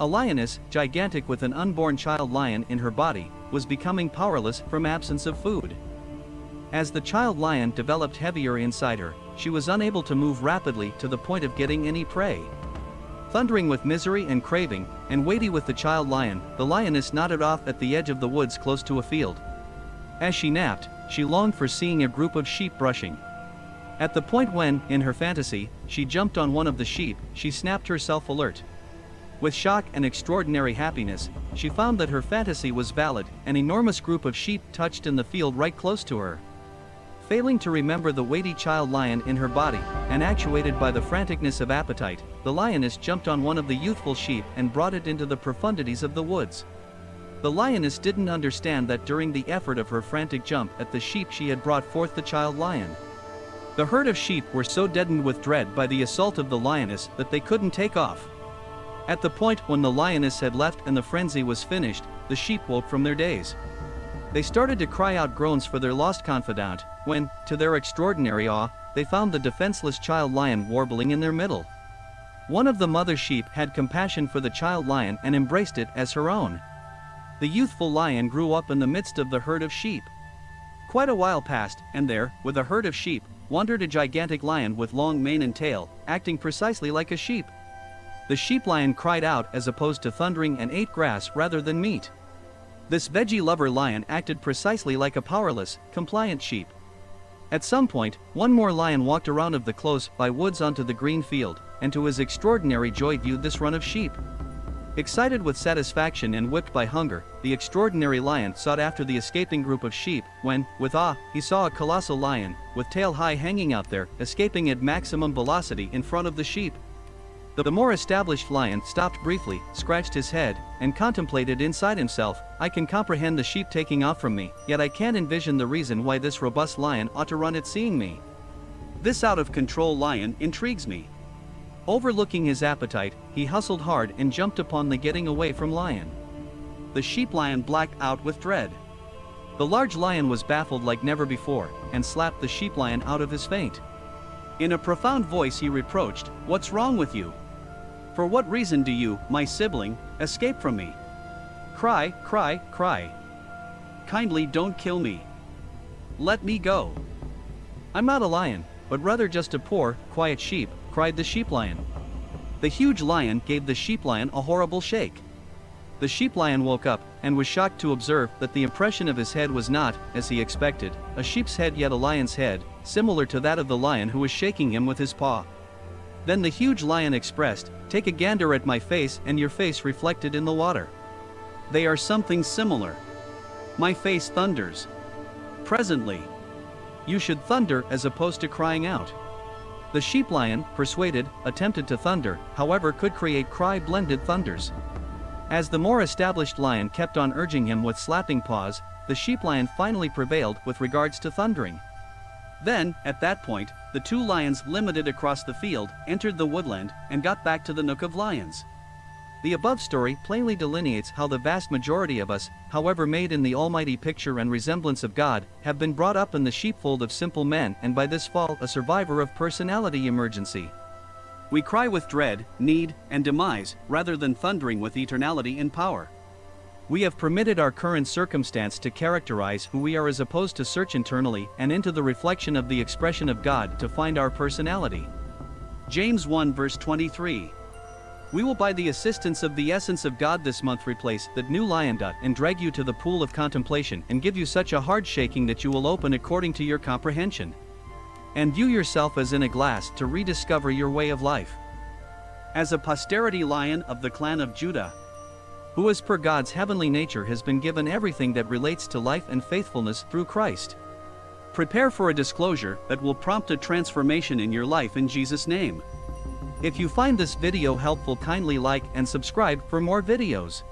A lioness, gigantic with an unborn child lion in her body, was becoming powerless from absence of food. As the child lion developed heavier inside her, she was unable to move rapidly to the point of getting any prey. Thundering with misery and craving, and weighty with the child lion, the lioness nodded off at the edge of the woods close to a field. As she napped, she longed for seeing a group of sheep brushing. At the point when, in her fantasy, she jumped on one of the sheep, she snapped herself alert. With shock and extraordinary happiness, she found that her fantasy was valid, an enormous group of sheep touched in the field right close to her. Failing to remember the weighty child lion in her body, and actuated by the franticness of appetite, the lioness jumped on one of the youthful sheep and brought it into the profundities of the woods. The lioness didn't understand that during the effort of her frantic jump at the sheep she had brought forth the child lion. The herd of sheep were so deadened with dread by the assault of the lioness that they couldn't take off. At the point when the lioness had left and the frenzy was finished, the sheep woke from their daze. They started to cry out groans for their lost confidant, when, to their extraordinary awe, they found the defenseless child lion warbling in their middle. One of the mother sheep had compassion for the child lion and embraced it as her own. The youthful lion grew up in the midst of the herd of sheep. Quite a while passed, and there, with a herd of sheep, wandered a gigantic lion with long mane and tail, acting precisely like a sheep. The sheep lion cried out as opposed to thundering and ate grass rather than meat. This veggie lover lion acted precisely like a powerless, compliant sheep. At some point, one more lion walked around of the close by woods onto the green field, and to his extraordinary joy viewed this run of sheep. Excited with satisfaction and whipped by hunger, the extraordinary lion sought after the escaping group of sheep, when, with awe, he saw a colossal lion, with tail high hanging out there, escaping at maximum velocity in front of the sheep. The more established lion stopped briefly, scratched his head, and contemplated inside himself, I can comprehend the sheep taking off from me, yet I can't envision the reason why this robust lion ought to run at seeing me. This out-of-control lion intrigues me. Overlooking his appetite, he hustled hard and jumped upon the getting away from lion. The sheep lion blacked out with dread. The large lion was baffled like never before, and slapped the sheep lion out of his faint. In a profound voice he reproached, What's wrong with you? For what reason do you, my sibling, escape from me? Cry, cry, cry. Kindly don't kill me. Let me go. I'm not a lion, but rather just a poor, quiet sheep, cried the sheep lion. The huge lion gave the sheep lion a horrible shake. The sheep lion woke up, and was shocked to observe that the impression of his head was not, as he expected, a sheep's head yet a lion's head, similar to that of the lion who was shaking him with his paw. Then the huge lion expressed, Take a gander at my face and your face reflected in the water. They are something similar. My face thunders. Presently. You should thunder as opposed to crying out. The sheep lion, persuaded, attempted to thunder, however could create cry-blended thunders. As the more established lion kept on urging him with slapping paws, the sheep lion finally prevailed with regards to thundering. Then, at that point, the two lions limited across the field, entered the woodland, and got back to the Nook of Lions. The above story plainly delineates how the vast majority of us, however made in the almighty picture and resemblance of God, have been brought up in the sheepfold of simple men and by this fall a survivor of personality emergency. We cry with dread, need, and demise, rather than thundering with eternality in power. We have permitted our current circumstance to characterize who we are as opposed to search internally and into the reflection of the expression of God to find our personality. James 1 verse 23. We will by the assistance of the essence of God this month replace that new lion dot and drag you to the pool of contemplation and give you such a hard shaking that you will open according to your comprehension. And view yourself as in a glass to rediscover your way of life. As a posterity lion of the clan of Judah, who as per God's heavenly nature has been given everything that relates to life and faithfulness through Christ. Prepare for a disclosure that will prompt a transformation in your life in Jesus' name. If you find this video helpful kindly like and subscribe for more videos.